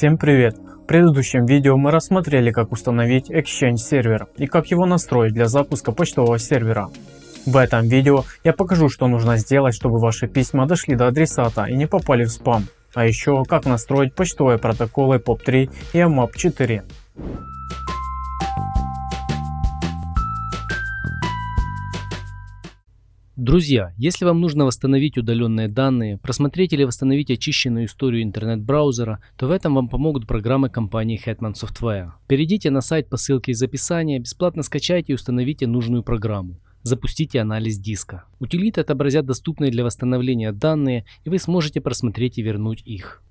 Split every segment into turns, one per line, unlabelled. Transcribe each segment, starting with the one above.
Всем привет! В предыдущем видео мы рассмотрели как установить Exchange сервер и как его настроить для запуска почтового сервера. В этом видео я покажу что нужно сделать чтобы ваши письма дошли до адресата и не попали в спам, а еще как настроить почтовые протоколы POP3 и AMAP4.
Друзья, если вам нужно восстановить удаленные данные, просмотреть или восстановить очищенную историю интернет-браузера, то в этом вам помогут программы компании Hetman Software. Перейдите на сайт по ссылке из описания, бесплатно скачайте и установите нужную программу. Запустите анализ диска. Утилиты отобразят доступные для восстановления данные и вы сможете просмотреть и вернуть их.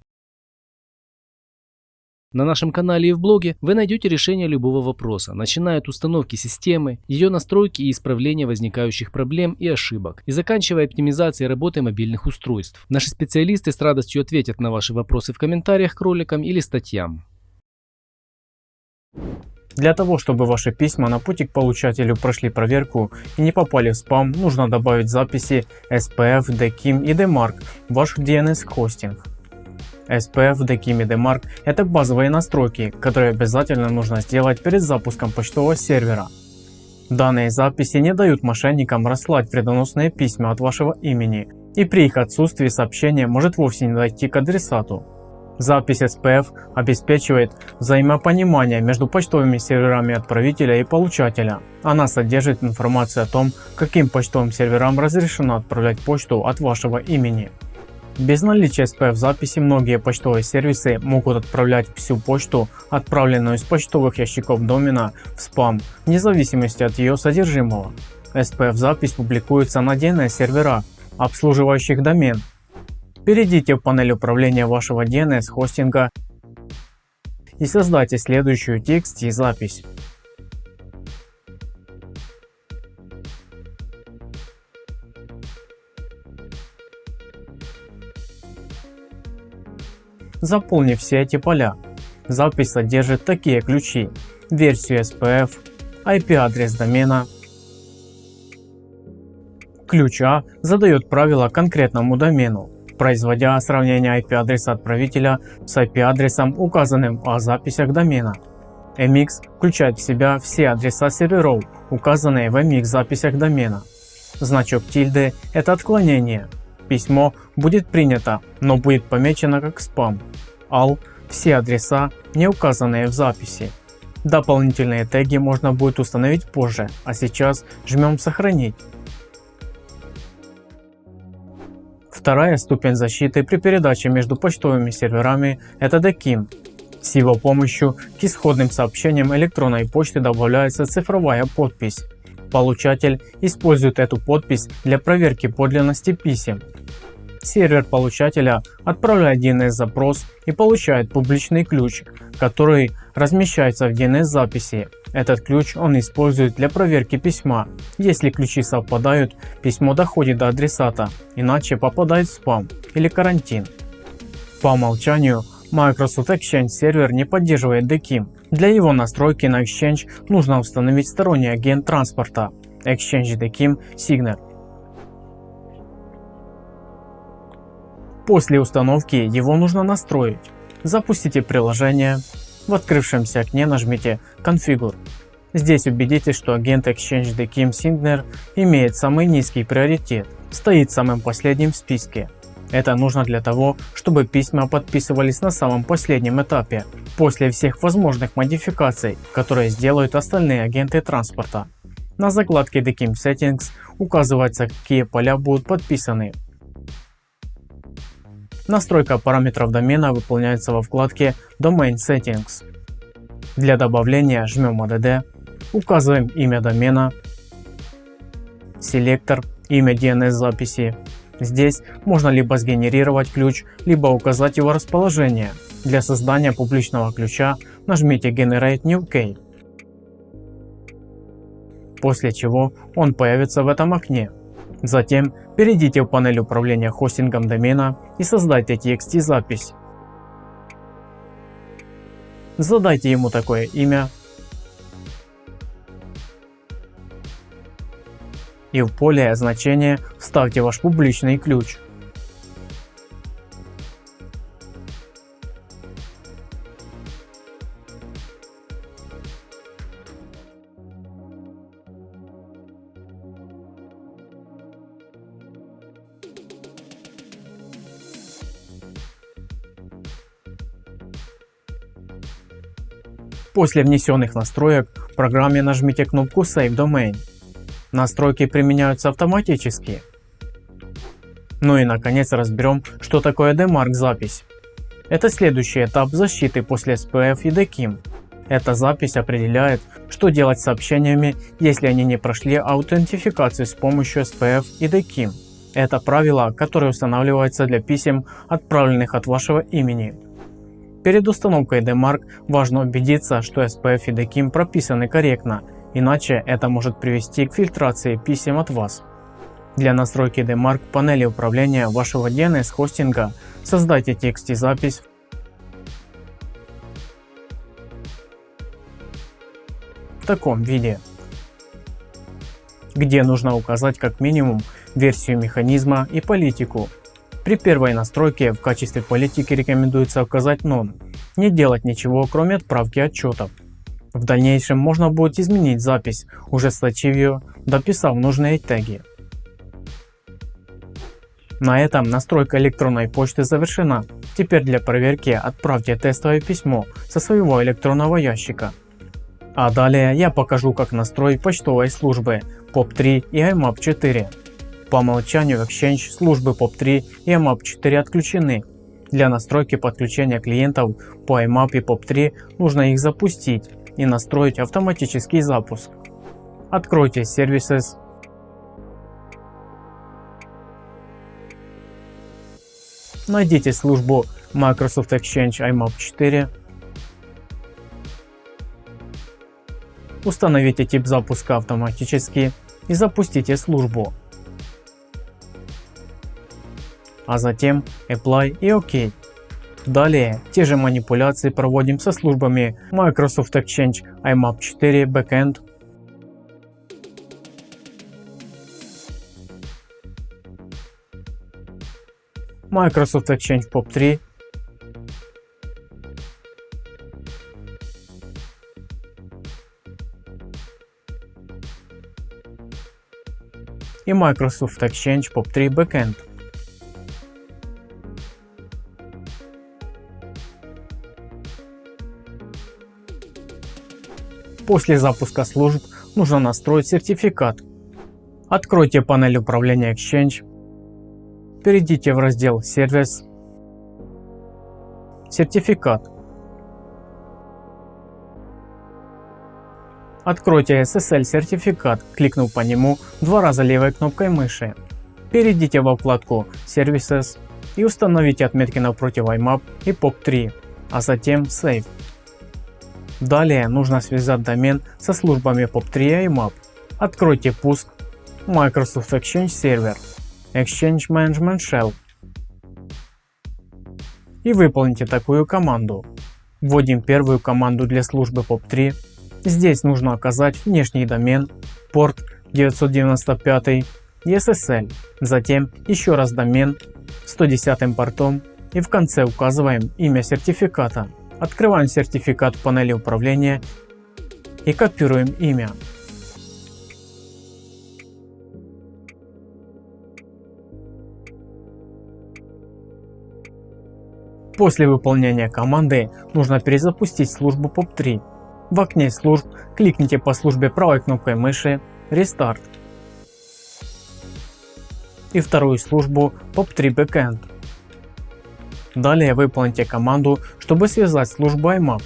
На нашем канале и в блоге вы найдете решение любого вопроса, начиная от установки системы, ее настройки и исправления возникающих проблем и ошибок, и заканчивая оптимизацией работы мобильных устройств. Наши специалисты с радостью ответят на ваши вопросы в комментариях к роликам или статьям.
Для того, чтобы ваши письма на пути к получателю прошли проверку и не попали в спам, нужно добавить записи SPF, DKIM и DMARC в ваш DNS хостинг. SPF, DKIM и DMARC – это базовые настройки, которые обязательно нужно сделать перед запуском почтового сервера. Данные записи не дают мошенникам расслать вредоносные письма от вашего имени, и при их отсутствии сообщение может вовсе не дойти к адресату. Запись SPF обеспечивает взаимопонимание между почтовыми серверами отправителя и получателя. Она содержит информацию о том, каким почтовым серверам разрешено отправлять почту от вашего имени. Без наличия SPF записи многие почтовые сервисы могут отправлять всю почту, отправленную из почтовых ящиков домена, в спам, вне зависимости от ее содержимого. SPF запись публикуется на DNS сервера, обслуживающих домен. Перейдите в панель управления вашего DNS хостинга и создайте следующую TXT запись. заполнив все эти поля. Запись содержит такие ключи, версию SPF, IP-адрес домена. Ключ А задает правила конкретному домену, производя сравнение IP-адреса отправителя с IP-адресом, указанным о записях домена. MX включает в себя все адреса серверов, указанные в MX записях домена. Значок тильды – это отклонение, Письмо будет принято, но будет помечено как спам. Ал – все адреса, не указанные в записи. Дополнительные теги можно будет установить позже, а сейчас жмем сохранить. Вторая ступень защиты при передаче между почтовыми серверами – это DKIM. С его помощью к исходным сообщениям электронной почты добавляется цифровая подпись. Получатель использует эту подпись для проверки подлинности писем. Сервер получателя отправляет DNS запрос и получает публичный ключ, который размещается в DNS записи. Этот ключ он использует для проверки письма. Если ключи совпадают, письмо доходит до адресата, иначе попадает в спам или карантин. По умолчанию Microsoft Exchange сервер не поддерживает DKIM. Для его настройки на Exchange нужно установить сторонний агент транспорта Exchange DKIM Signer. После установки его нужно настроить. Запустите приложение. В открывшемся окне нажмите Configure. Здесь убедитесь, что агент Exchange DKIM Signer имеет самый низкий приоритет, стоит самым последним в списке. Это нужно для того, чтобы письма подписывались на самом последнем этапе, после всех возможных модификаций, которые сделают остальные агенты транспорта. На закладке DKIM Settings указывается, какие поля будут подписаны. Настройка параметров домена выполняется во вкладке Domain Settings. Для добавления жмем ADD, указываем имя домена, селектор, имя DNS записи. Здесь можно либо сгенерировать ключ, либо указать его расположение. Для создания публичного ключа нажмите Generate New Key. После чего он появится в этом окне. Затем перейдите в панель управления хостингом домена и создайте TXT запись. Задайте ему такое имя и в поле значения вставьте ваш публичный ключ. После внесенных настроек в программе нажмите кнопку Save Domain. Настройки применяются автоматически. Ну и наконец разберем, что такое DMARC запись. Это следующий этап защиты после SPF и DKIM. Эта запись определяет, что делать с сообщениями, если они не прошли аутентификацию с помощью SPF и DKIM. Это правило, которое устанавливается для писем, отправленных от вашего имени. Перед установкой DMARC важно убедиться, что SPF и DKIM прописаны корректно, иначе это может привести к фильтрации писем от вас. Для настройки DMARC панели управления вашего DNS хостинга создайте текст и запись в таком виде, где нужно указать как минимум версию механизма и политику. При первой настройке в качестве политики рекомендуется указать None, не делать ничего кроме отправки отчетов. В дальнейшем можно будет изменить запись, уже сточив ее, дописав нужные теги. На этом настройка электронной почты завершена. Теперь для проверки отправьте тестовое письмо со своего электронного ящика. А далее я покажу как настроить почтовой службы POP3 и IMAP 4. По умолчанию Exchange службы POP3 и IMAP 4 отключены. Для настройки подключения клиентов по IMAP и POP3 нужно их запустить и настроить автоматический запуск. Откройте Services Найдите службу Microsoft Exchange IMAP 4. Установите тип запуска автоматически и запустите службу. А затем Apply и OK. Далее те же манипуляции проводим со службами Microsoft Exchange IMAP 4 Backend Microsoft Exchange POP 3 и Microsoft Exchange POP 3 Backend. После запуска служб нужно настроить сертификат. Откройте панель управления Exchange Перейдите в раздел «Сервис», «Сертификат». Откройте SSL сертификат, кликнув по нему два раза левой кнопкой мыши. Перейдите во вкладку Services и установите отметки напротив IMAP и POP3, а затем Save. Далее нужно связать домен со службами POP3 и IMAP. Откройте пуск Microsoft Exchange Server. Exchange Management Shell и выполните такую команду. Вводим первую команду для службы POP3. Здесь нужно указать внешний домен, порт 995 и SSL, затем еще раз домен 110 портом и в конце указываем имя сертификата. Открываем сертификат в панели управления и копируем имя. После выполнения команды нужно перезапустить службу POP3. В окне служб кликните по службе правой кнопкой мыши Restart и вторую службу POP3 Backend. Далее выполните команду, чтобы связать службу IMAP.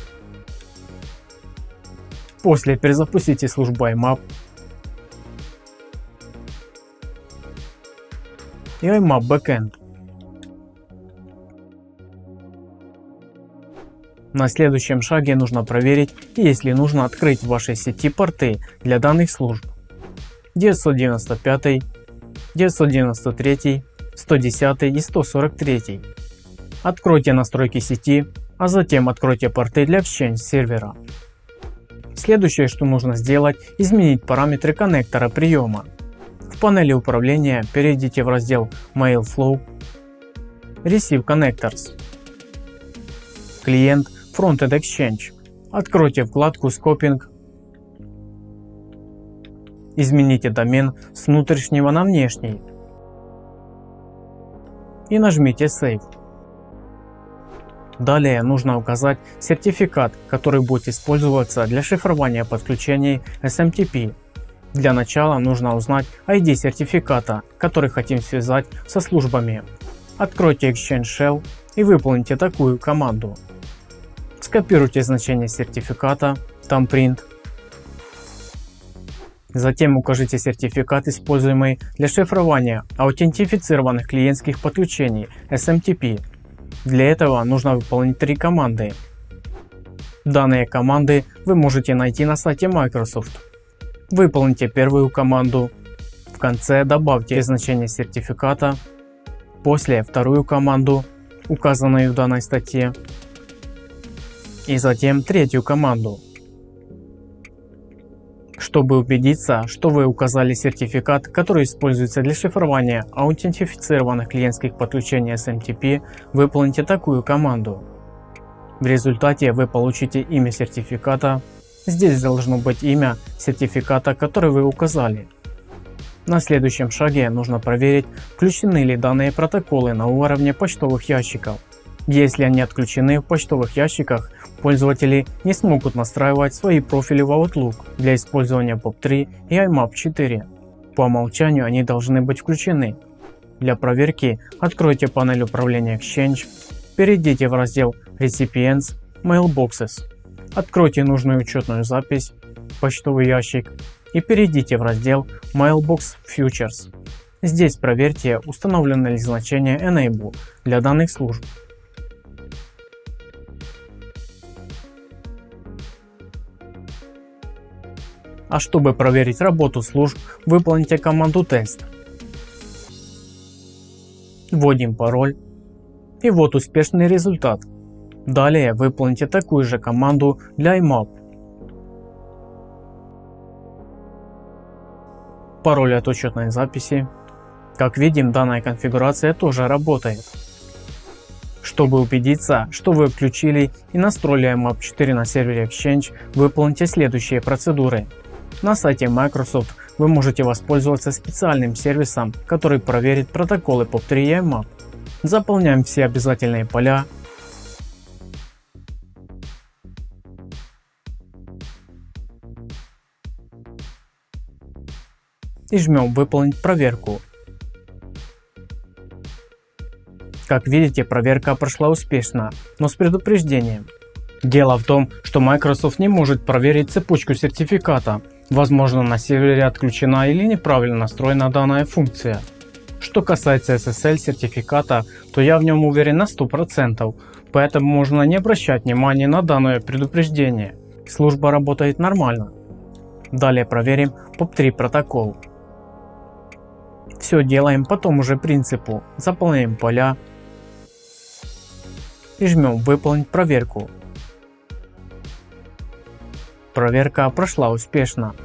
После перезапустите службу IMAP и IMAP Backend. На следующем шаге нужно проверить если нужно открыть в вашей сети порты для данных служб 995, 993, 110 и 143. Откройте настройки сети, а затем откройте порты для Exchange сервера. Следующее что нужно сделать изменить параметры коннектора приема. В панели управления перейдите в раздел Mail Flow, Receive Connectors. Клиент Frontend Exchange. Откройте вкладку Scoping. Измените домен с внутреннего на внешний и нажмите Save. Далее нужно указать сертификат, который будет использоваться для шифрования подключений SMTP. Для начала нужно узнать ID сертификата, который хотим связать со службами. Откройте Exchange Shell и выполните такую команду. Скопируйте значение сертификата, там print. Затем укажите сертификат, используемый для шифрования аутентифицированных клиентских подключений SMTP для этого нужно выполнить три команды. Данные команды вы можете найти на сайте Microsoft. Выполните первую команду. В конце добавьте значение сертификата. После вторую команду, указанную в данной статье. И затем третью команду. Чтобы убедиться, что вы указали сертификат, который используется для шифрования аутентифицированных клиентских подключений SMTP, выполните такую команду. В результате вы получите имя сертификата. Здесь должно быть имя сертификата, который вы указали. На следующем шаге нужно проверить, включены ли данные протоколы на уровне почтовых ящиков. Если они отключены в почтовых ящиках, пользователи не смогут настраивать свои профили в Outlook для использования POP3 и IMAP 4. По умолчанию они должны быть включены. Для проверки откройте панель управления Exchange, перейдите в раздел Recipients Mailboxes, откройте нужную учетную запись, почтовый ящик и перейдите в раздел Mailbox Futures. Здесь проверьте установлено ли значение Enable для данных служб. А чтобы проверить работу служб, выполните команду тест. Вводим пароль. И вот успешный результат. Далее выполните такую же команду для IMAP. Пароль от учетной записи. Как видим, данная конфигурация тоже работает. Чтобы убедиться, что вы включили и настроили IMAP 4 на сервере Exchange, выполните следующие процедуры. На сайте Microsoft вы можете воспользоваться специальным сервисом, который проверит протоколы POP3 и IMAP. Заполняем все обязательные поля. И жмем выполнить проверку. Как видите проверка прошла успешно, но с предупреждением. Дело в том, что Microsoft не может проверить цепочку сертификата, Возможно на сервере отключена или неправильно настроена данная функция. Что касается SSL сертификата, то я в нем уверен на 100%, поэтому можно не обращать внимания на данное предупреждение. Служба работает нормально. Далее проверим POP3 протокол. Все делаем по тому же принципу. Заполняем поля и жмем выполнить проверку. Проверка прошла успешно.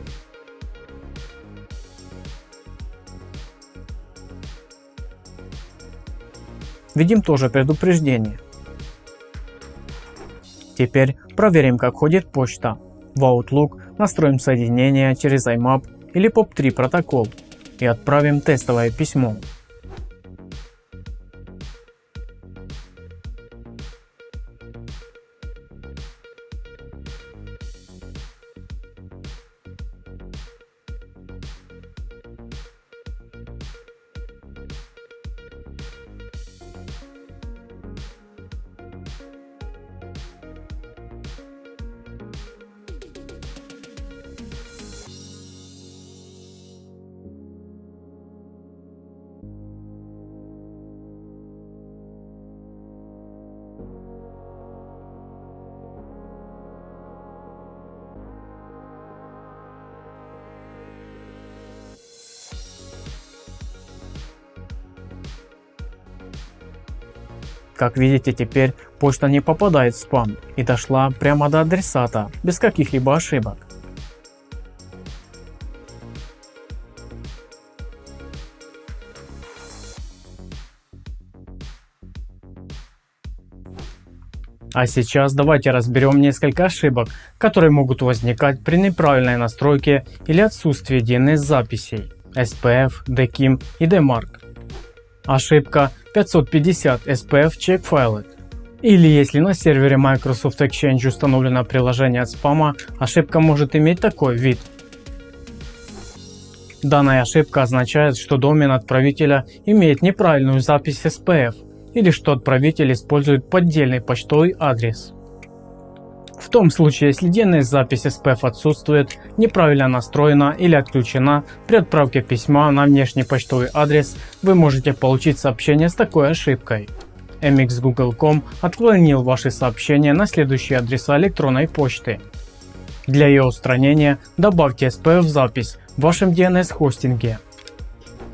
Видим тоже предупреждение. Теперь проверим как ходит почта. В Outlook настроим соединение через IMAP или POP3 протокол и отправим тестовое письмо. Как видите теперь почта не попадает в спам и дошла прямо до адресата без каких-либо ошибок. А сейчас давайте разберем несколько ошибок, которые могут возникать при неправильной настройке или отсутствии DNS записей SPF, DKIM и DMARC. Ошибка 550 SPF Check File. Или если на сервере Microsoft Exchange установлено приложение от спама, ошибка может иметь такой вид. Данная ошибка означает, что домен отправителя имеет неправильную запись SPF или что отправитель использует поддельный почтовый адрес. В том случае, если DNS-запись SPF отсутствует, неправильно настроена или отключена, при отправке письма на внешний почтовый адрес вы можете получить сообщение с такой ошибкой. mxgoogle.com отклонил ваши сообщения на следующие адреса электронной почты. Для ее устранения добавьте SPF запись в вашем DNS хостинге.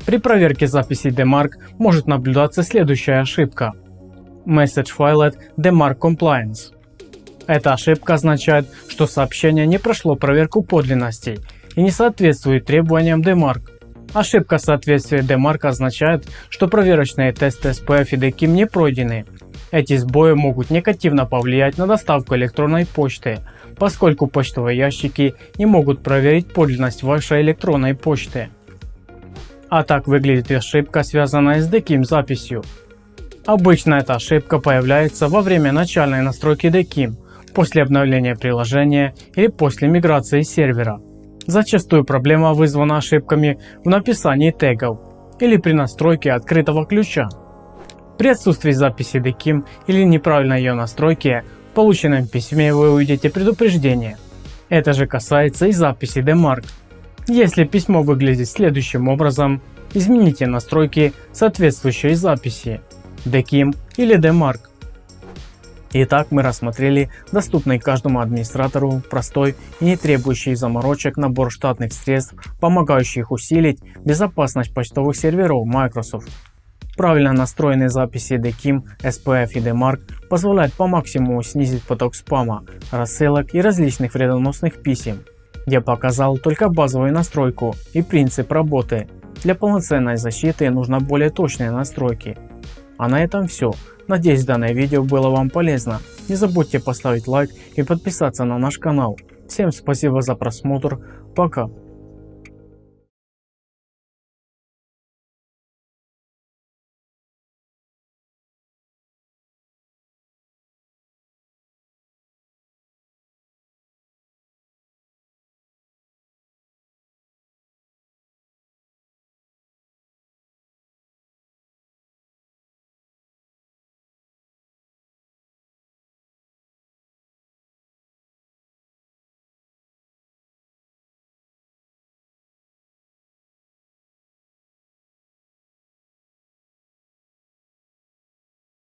При проверке записи DMARC может наблюдаться следующая ошибка. Message Filet DMARC Compliance. Эта ошибка означает, что сообщение не прошло проверку подлинностей и не соответствует требованиям DMARC. Ошибка соответствия DMARC означает, что проверочные тесты SPF и DKIM не пройдены. Эти сбои могут негативно повлиять на доставку электронной почты, поскольку почтовые ящики не могут проверить подлинность вашей электронной почты. А так выглядит ошибка связанная с DKIM записью. Обычно эта ошибка появляется во время начальной настройки DKIM, после обновления приложения или после миграции сервера. Зачастую проблема вызвана ошибками в написании тегов или при настройке открытого ключа. При отсутствии записи DKIM или неправильной ее настройки в полученном письме вы увидите предупреждение. Это же касается и записи DMARC. Если письмо выглядит следующим образом, измените настройки соответствующей записи DKIM или DMARC. Итак, мы рассмотрели доступный каждому администратору, простой и не требующий заморочек набор штатных средств, помогающих усилить безопасность почтовых серверов Microsoft. Правильно настроенные записи DKIM, SPF и DMARC позволяют по максимуму снизить поток спама, рассылок и различных вредоносных писем. Я показал только базовую настройку и принцип работы. Для полноценной защиты нужно более точные настройки. А на этом все. Надеюсь данное видео было вам полезно. Не забудьте поставить лайк и подписаться на наш канал. Всем спасибо за просмотр. Пока.